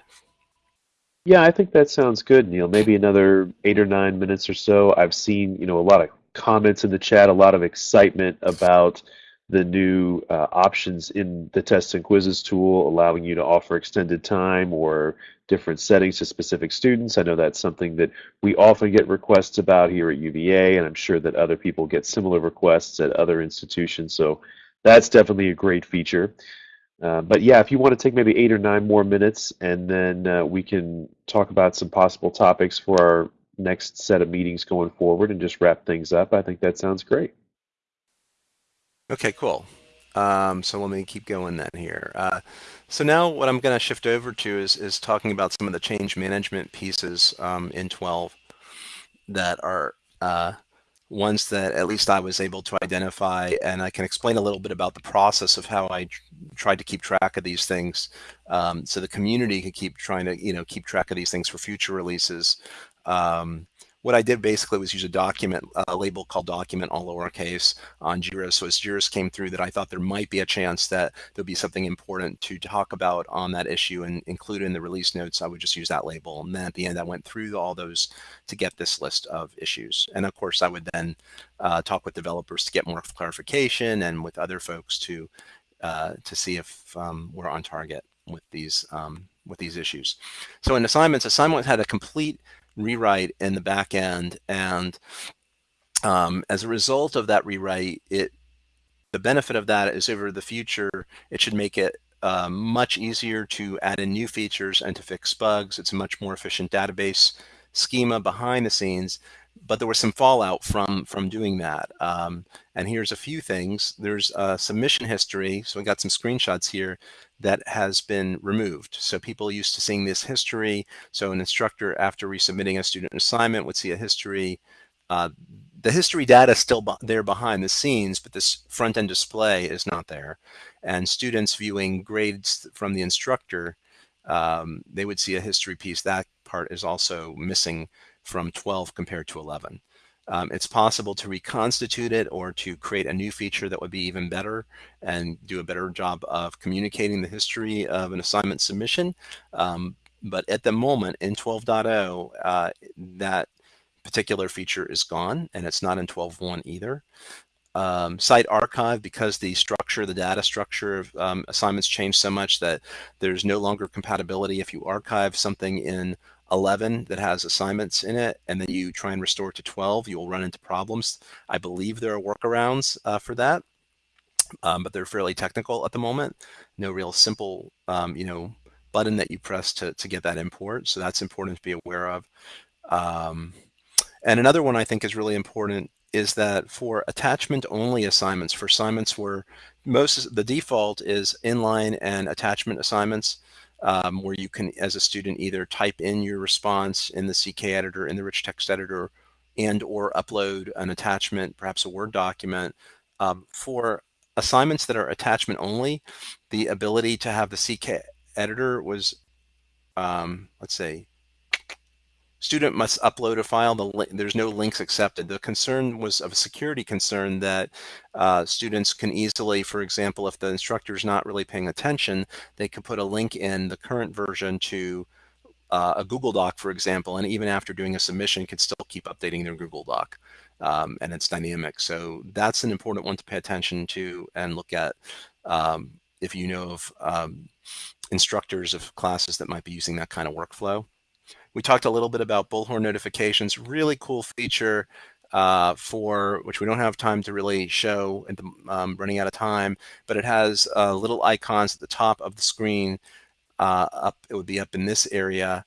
yeah, I think that sounds good, Neil. Maybe another eight or nine minutes or so. I've seen, you know, a lot of comments in the chat, a lot of excitement about the new uh, options in the tests and quizzes tool, allowing you to offer extended time or different settings to specific students. I know that's something that we often get requests about here at UVA, and I'm sure that other people get similar requests at other institutions. So that's definitely a great feature. Uh, but yeah, if you want to take maybe eight or nine more minutes, and then uh, we can talk about some possible topics for our next set of meetings going forward and just wrap things up. I think that sounds great. Okay, cool. Um, so let me keep going then here. Uh, so now what I'm going to shift over to is, is talking about some of the change management pieces um, in 12 that are uh, ones that at least I was able to identify, and I can explain a little bit about the process of how I tried to keep track of these things, um, so the community could keep trying to you know keep track of these things for future releases. Um, what I did basically was use a document, a label called document, all lowercase, on JIRA. So as JIRAs came through that I thought there might be a chance that there'll be something important to talk about on that issue and include in the release notes, I would just use that label. And then at the end, I went through all those to get this list of issues. And of course, I would then uh, talk with developers to get more clarification and with other folks to uh, to see if um, we're on target with these um, with these issues. So in assignments, assignment had a complete rewrite in the back end. And um, as a result of that rewrite, it the benefit of that is over the future, it should make it uh, much easier to add in new features and to fix bugs. It's a much more efficient database schema behind the scenes but there was some fallout from from doing that. Um, and here's a few things. There's a submission history. So we got some screenshots here that has been removed. So people used to seeing this history. So an instructor, after resubmitting a student assignment, would see a history. Uh, the history data is still there behind the scenes, but this front end display is not there. And students viewing grades from the instructor, um, they would see a history piece. That part is also missing from 12 compared to 11. Um, it's possible to reconstitute it or to create a new feature that would be even better and do a better job of communicating the history of an assignment submission. Um, but at the moment in 12.0, uh, that particular feature is gone and it's not in 12.1 either. Um, site archive because the structure, the data structure of um, assignments changed so much that there's no longer compatibility if you archive something in 11 that has assignments in it, and then you try and restore to 12, you'll run into problems. I believe there are workarounds uh, for that, um, but they're fairly technical at the moment. No real simple, um, you know, button that you press to, to get that import. So that's important to be aware of. Um, and another one I think is really important is that for attachment only assignments, for assignments where most the default is inline and attachment assignments, um, where you can, as a student, either type in your response in the CK editor, in the rich text editor, and or upload an attachment, perhaps a Word document. Um, for assignments that are attachment only, the ability to have the CK editor was, um, let's say, student must upload a file. The there's no links accepted. The concern was of a security concern that uh, students can easily, for example, if the instructor is not really paying attention, they could put a link in the current version to uh, a Google Doc, for example, and even after doing a submission, can still keep updating their Google Doc. Um, and it's dynamic. So that's an important one to pay attention to and look at um, if you know of um, instructors of classes that might be using that kind of workflow. We talked a little bit about bullhorn notifications, really cool feature uh, for which we don't have time to really show um, running out of time, but it has uh, little icons at the top of the screen. Uh, up, it would be up in this area.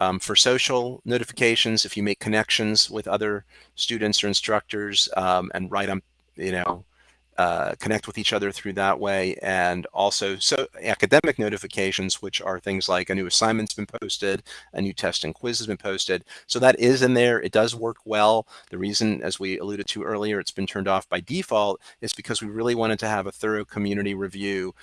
Um, for social notifications, if you make connections with other students or instructors um, and write them, you know, uh, connect with each other through that way and also so academic notifications which are things like a new assignment's been posted a new test and quiz has been posted so that is in there it does work well the reason as we alluded to earlier it's been turned off by default is because we really wanted to have a thorough community review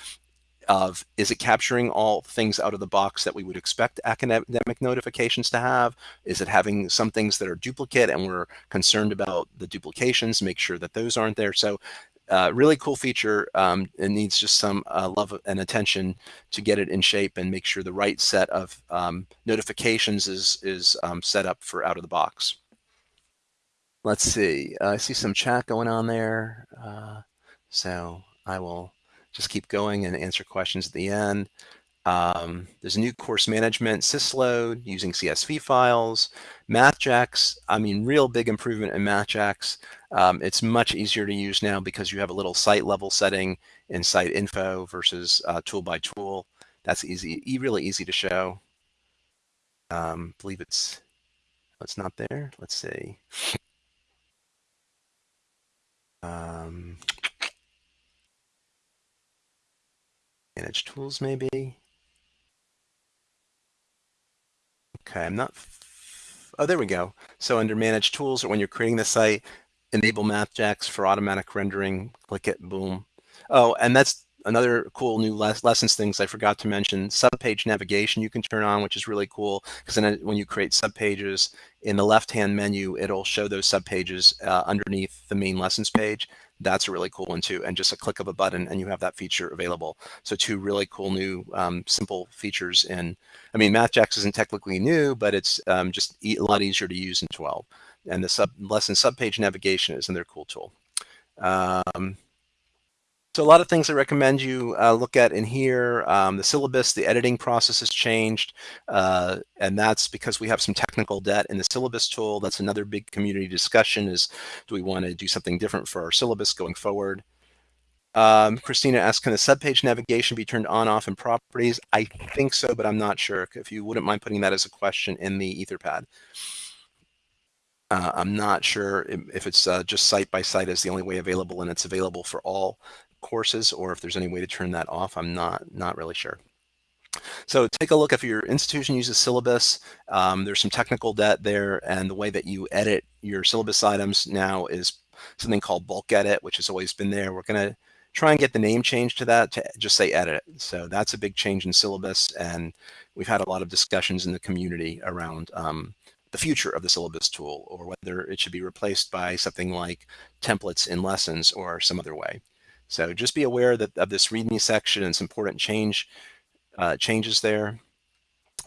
of is it capturing all things out of the box that we would expect academic notifications to have? Is it having some things that are duplicate and we're concerned about the duplications, make sure that those aren't there. So uh, really cool feature. Um, it needs just some uh, love and attention to get it in shape and make sure the right set of um, notifications is, is um, set up for out of the box. Let's see, uh, I see some chat going on there. Uh, so I will just keep going and answer questions at the end. Um, there's a new course management sysload using CSV files. MathJax, I mean, real big improvement in MathJax. Um, it's much easier to use now because you have a little site level setting in site info versus uh, tool by tool. That's easy, really easy to show. Um, believe it's, oh, it's not there. Let's see. Um, manage tools maybe. Okay, I'm not, oh, there we go. So under manage tools or when you're creating the site, enable MathJax for automatic rendering, click it, boom. Oh, and that's another cool new les lessons things I forgot to mention. Subpage navigation you can turn on, which is really cool because then when you create subpages in the left-hand menu, it'll show those subpages uh, underneath the main lessons page. That's a really cool one too. And just a click of a button and you have that feature available. So two really cool new um, simple features in, I mean, MathJax isn't technically new, but it's um, just a lot easier to use in 12. And the sub lesson subpage navigation is another cool tool. Um, so a lot of things I recommend you uh, look at in here. Um, the syllabus, the editing process has changed, uh, and that's because we have some technical debt in the syllabus tool. That's another big community discussion is, do we want to do something different for our syllabus going forward? Um, Christina asks, can the subpage navigation be turned on, off in properties? I think so, but I'm not sure. If you wouldn't mind putting that as a question in the Etherpad. Uh, I'm not sure if it's uh, just site by site is the only way available and it's available for all courses or if there's any way to turn that off. I'm not, not really sure. So take a look if your institution uses syllabus, um, there's some technical debt there and the way that you edit your syllabus items now is something called bulk edit, which has always been there. We're going to try and get the name changed to that to just say edit. So that's a big change in syllabus and we've had a lot of discussions in the community around um, the future of the syllabus tool or whether it should be replaced by something like templates in lessons or some other way. So just be aware that of this README section and some important change uh, changes there.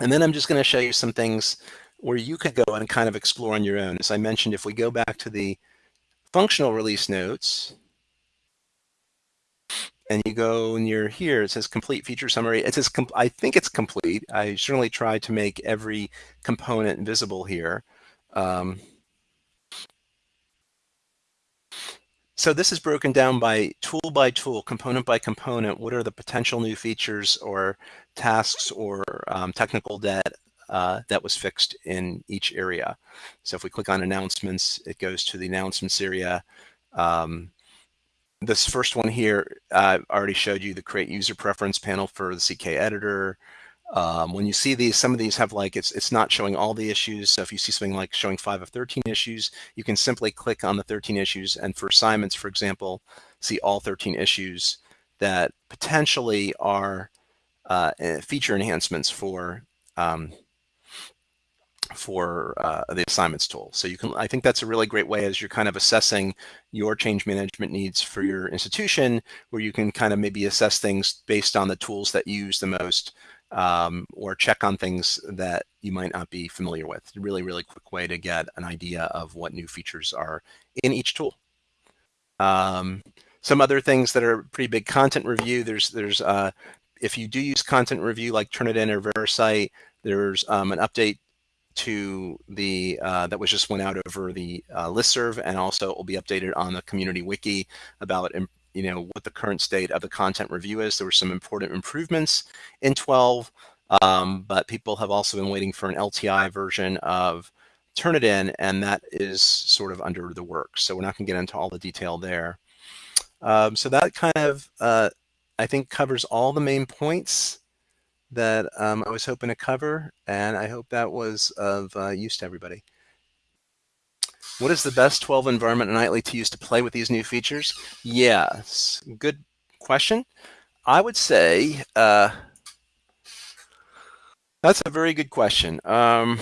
And then I'm just going to show you some things where you could go and kind of explore on your own. As I mentioned, if we go back to the functional release notes, and you go you're here, it says complete feature summary. It says, I think it's complete. I certainly tried to make every component visible here. Um, So this is broken down by tool by tool, component by component. What are the potential new features or tasks or um, technical debt uh, that was fixed in each area? So if we click on announcements, it goes to the announcements area. Um, this first one here, uh, I already showed you the create user preference panel for the CK editor. Um, when you see these, some of these have like, it's, it's not showing all the issues. So if you see something like showing five of 13 issues, you can simply click on the 13 issues. And for assignments, for example, see all 13 issues that potentially are uh, eh, feature enhancements for um, for uh, the assignments tool. So you can, I think that's a really great way as you're kind of assessing your change management needs for your institution, where you can kind of maybe assess things based on the tools that you use the most um, or check on things that you might not be familiar with. Really, really quick way to get an idea of what new features are in each tool. Um, some other things that are pretty big content review. There's, there's, uh, if you do use content review like Turnitin or VeriCite, there's um, an update to the uh, that was just went out over the uh, listserv and also it will be updated on the community wiki about you know, what the current state of the content review is. There were some important improvements in 12, um, but people have also been waiting for an LTI version of Turnitin, and that is sort of under the works. So we're not going to get into all the detail there. Um, so that kind of, uh, I think, covers all the main points that um, I was hoping to cover, and I hope that was of uh, use to everybody. What is the best 12 environment nightly to use to play with these new features? Yes, good question. I would say uh, that's a very good question. Um,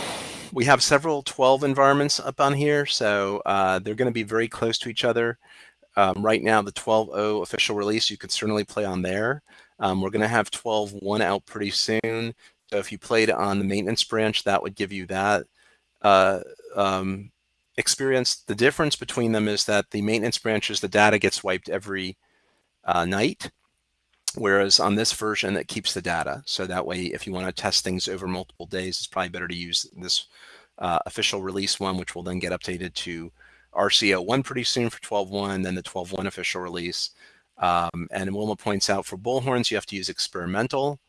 we have several 12 environments up on here, so uh, they're going to be very close to each other. Um, right now, the 12.0 official release, you could certainly play on there. Um, we're going to have 12.1 out pretty soon. So if you played on the maintenance branch, that would give you that uh, um, experience. The difference between them is that the maintenance branches, the data gets wiped every uh, night. Whereas on this version, it keeps the data. So that way, if you want to test things over multiple days, it's probably better to use this uh, official release one, which will then get updated to RCO 1 pretty soon for 12.1, then the 12.1 official release. Um, and Wilma points out for bullhorns, you have to use experimental.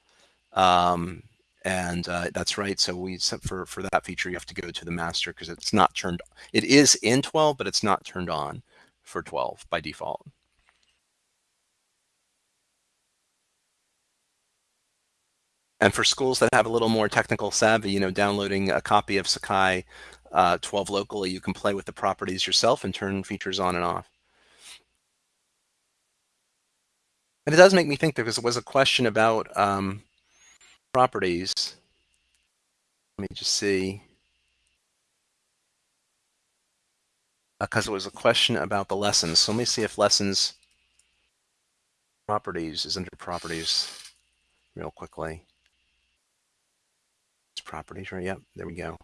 Um, and uh, that's right. So we for for that feature, you have to go to the master because it's not turned. It is in 12, but it's not turned on for 12 by default. And for schools that have a little more technical savvy, you know, downloading a copy of Sakai uh, 12 locally, you can play with the properties yourself and turn features on and off. And it does make me think because there was a question about um, properties. Let me just see. Because uh, it was a question about the lessons. So let me see if lessons properties is under properties real quickly It's properties, right? Yep, there we go.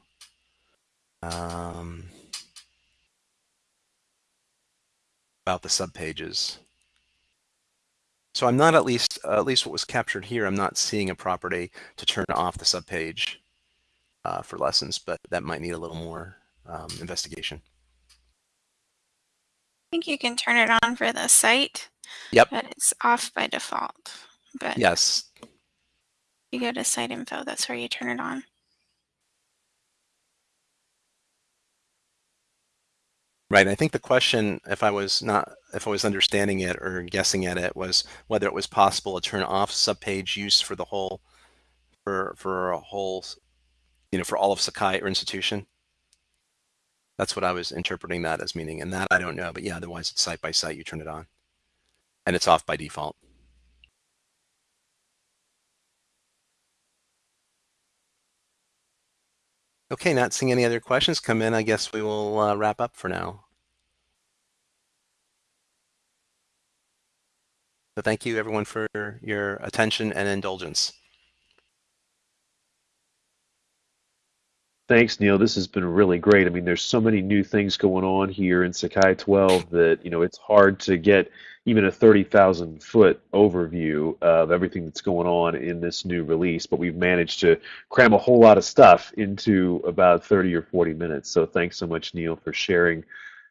Um, about the subpages. So I'm not at least, uh, at least what was captured here, I'm not seeing a property to turn off the subpage uh, for lessons, but that might need a little more um, investigation. I think you can turn it on for the site. Yep. But it's off by default. But yes. You go to site info, that's where you turn it on. Right. I think the question, if I was not, if I was understanding it or guessing at it, was whether it was possible to turn off subpage use for the whole, for for a whole, you know, for all of Sakai or institution. That's what I was interpreting that as meaning, and that I don't know. But yeah, otherwise it's site by site. You turn it on, and it's off by default. Okay, not seeing any other questions come in. I guess we will uh, wrap up for now. So thank you everyone for your attention and indulgence. Thanks, Neil. This has been really great. I mean, there's so many new things going on here in Sakai 12 that, you know, it's hard to get even a 30,000 foot overview of everything that's going on in this new release, but we've managed to cram a whole lot of stuff into about 30 or 40 minutes. So thanks so much, Neil, for sharing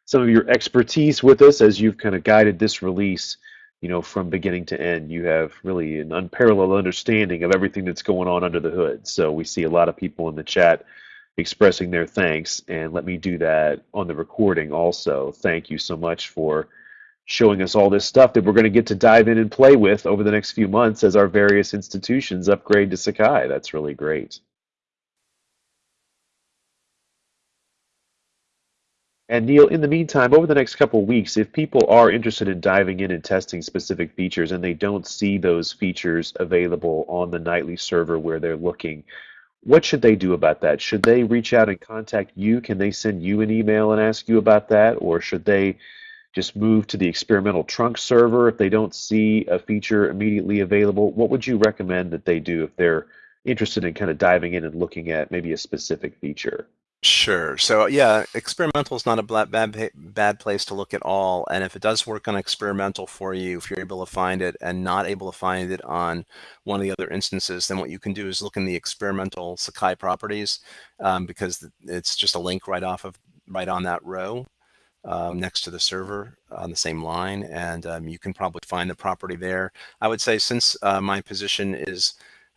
some of your expertise with us as you've kind of guided this release, you know, from beginning to end. You have really an unparalleled understanding of everything that's going on under the hood. So we see a lot of people in the chat expressing their thanks, and let me do that on the recording also. Thank you so much for showing us all this stuff that we're going to get to dive in and play with over the next few months as our various institutions upgrade to Sakai. That's really great. And Neil, in the meantime, over the next couple weeks, if people are interested in diving in and testing specific features and they don't see those features available on the nightly server where they're looking, what should they do about that? Should they reach out and contact you? Can they send you an email and ask you about that? Or should they just move to the experimental trunk server if they don't see a feature immediately available? What would you recommend that they do if they're interested in kind of diving in and looking at maybe a specific feature? Sure. So yeah, experimental is not a bad bad place to look at all. And if it does work on experimental for you, if you're able to find it and not able to find it on one of the other instances, then what you can do is look in the experimental Sakai properties um, because it's just a link right off of right on that row um, next to the server on the same line, and um, you can probably find the property there. I would say since uh, my position is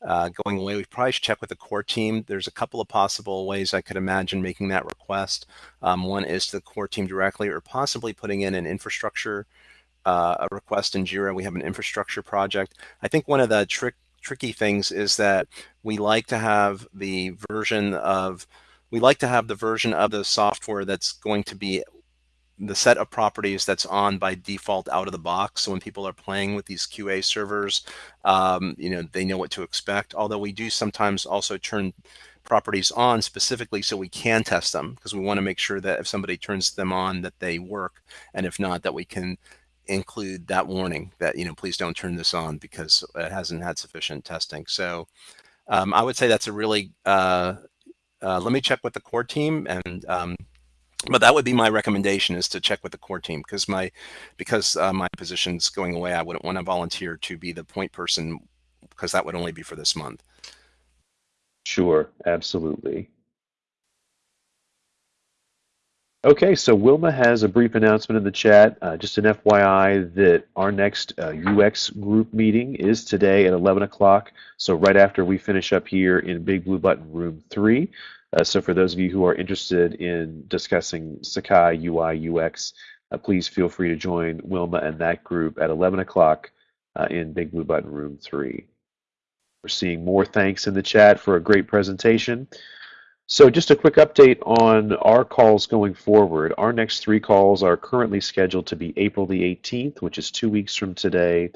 uh, going away, we probably should check with the core team. There's a couple of possible ways I could imagine making that request. Um, one is to the core team directly, or possibly putting in an infrastructure uh, request in Jira. We have an infrastructure project. I think one of the trick tricky things is that we like to have the version of we like to have the version of the software that's going to be the set of properties that's on by default out of the box. So when people are playing with these QA servers, um, you know, they know what to expect. Although we do sometimes also turn properties on specifically so we can test them because we want to make sure that if somebody turns them on that they work and if not that we can include that warning that you know please don't turn this on because it hasn't had sufficient testing so um, I would say that's a really uh, uh, let me check with the core team and um, but that would be my recommendation is to check with the core team because my because uh, my position's going away I wouldn't want to volunteer to be the point person because that would only be for this month. Sure, absolutely. Okay, so Wilma has a brief announcement in the chat. Uh, just an FYI that our next uh, UX group meeting is today at 11 o'clock. So right after we finish up here in Big Blue Button Room 3. Uh, so for those of you who are interested in discussing Sakai UI UX, uh, please feel free to join Wilma and that group at 11 o'clock uh, in Big Blue Button Room 3. We're seeing more thanks in the chat for a great presentation. So just a quick update on our calls going forward. Our next three calls are currently scheduled to be April the 18th, which is two weeks from today,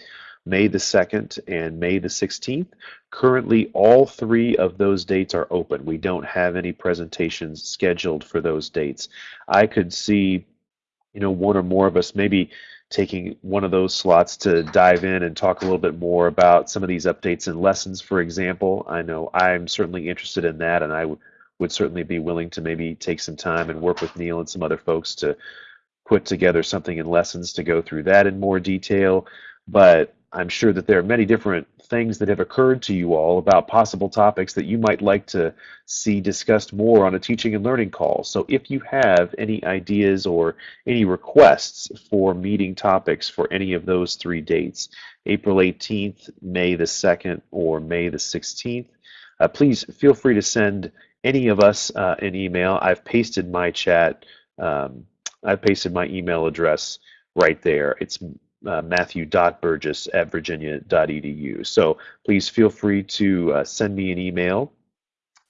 May the 2nd, and May the 16th. Currently, all three of those dates are open. We don't have any presentations scheduled for those dates. I could see, you know, one or more of us maybe taking one of those slots to dive in and talk a little bit more about some of these updates and lessons, for example. I know I'm certainly interested in that, and I would certainly be willing to maybe take some time and work with Neil and some other folks to put together something in lessons to go through that in more detail. But I'm sure that there are many different things that have occurred to you all about possible topics that you might like to see discussed more on a teaching and learning call. So if you have any ideas or any requests for meeting topics for any of those three dates, April 18th, May the 2nd, or May the 16th, uh, please feel free to send any of us uh, an email. I've pasted my chat, um, I've pasted my email address right there. It's uh, matthew.burgess at virginia.edu. So please feel free to uh, send me an email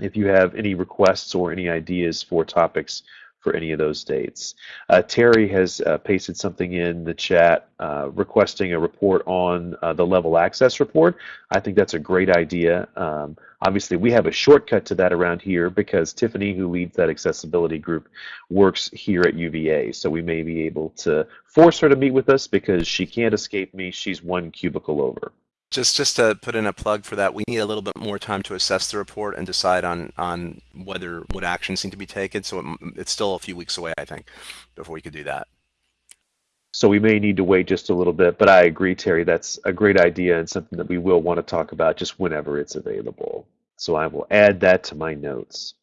if you have any requests or any ideas for topics for any of those dates. Uh, Terry has uh, pasted something in the chat uh, requesting a report on uh, the level access report. I think that's a great idea. Um, obviously, we have a shortcut to that around here because Tiffany, who leads that accessibility group, works here at UVA. So we may be able to force her to meet with us because she can't escape me. She's one cubicle over. Just just to put in a plug for that, we need a little bit more time to assess the report and decide on on whether what actions need to be taken. So it, it's still a few weeks away, I think, before we could do that. So we may need to wait just a little bit, but I agree, Terry, that's a great idea and something that we will want to talk about just whenever it's available. So I will add that to my notes.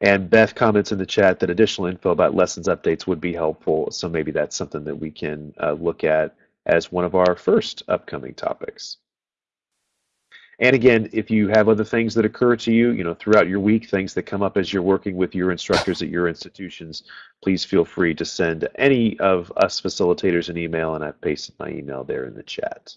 And Beth comments in the chat that additional info about lessons updates would be helpful. So maybe that's something that we can uh, look at as one of our first upcoming topics. And again, if you have other things that occur to you, you know, throughout your week, things that come up as you're working with your instructors at your institutions, please feel free to send any of us facilitators an email, and I've pasted my email there in the chat.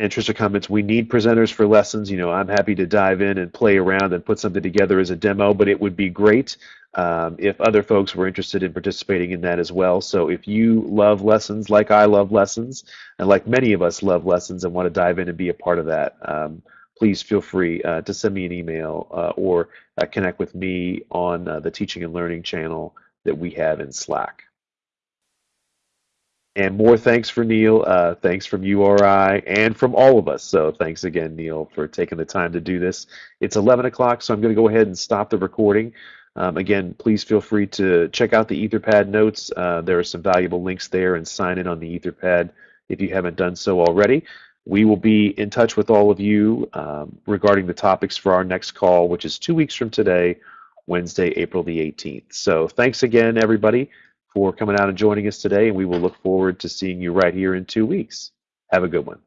Interest or comments, we need presenters for lessons. You know, I'm happy to dive in and play around and put something together as a demo, but it would be great um, if other folks were interested in participating in that as well. So if you love lessons like I love lessons, and like many of us love lessons and want to dive in and be a part of that, um, please feel free uh, to send me an email uh, or uh, connect with me on uh, the Teaching and Learning channel that we have in Slack. And more thanks for Neil. Uh, thanks from URI and from all of us. So thanks again, Neil, for taking the time to do this. It's 11 o'clock, so I'm going to go ahead and stop the recording. Um, again, please feel free to check out the Etherpad notes. Uh, there are some valuable links there and sign in on the Etherpad if you haven't done so already. We will be in touch with all of you um, regarding the topics for our next call, which is two weeks from today, Wednesday, April the 18th. So thanks again, everybody for coming out and joining us today, and we will look forward to seeing you right here in two weeks. Have a good one.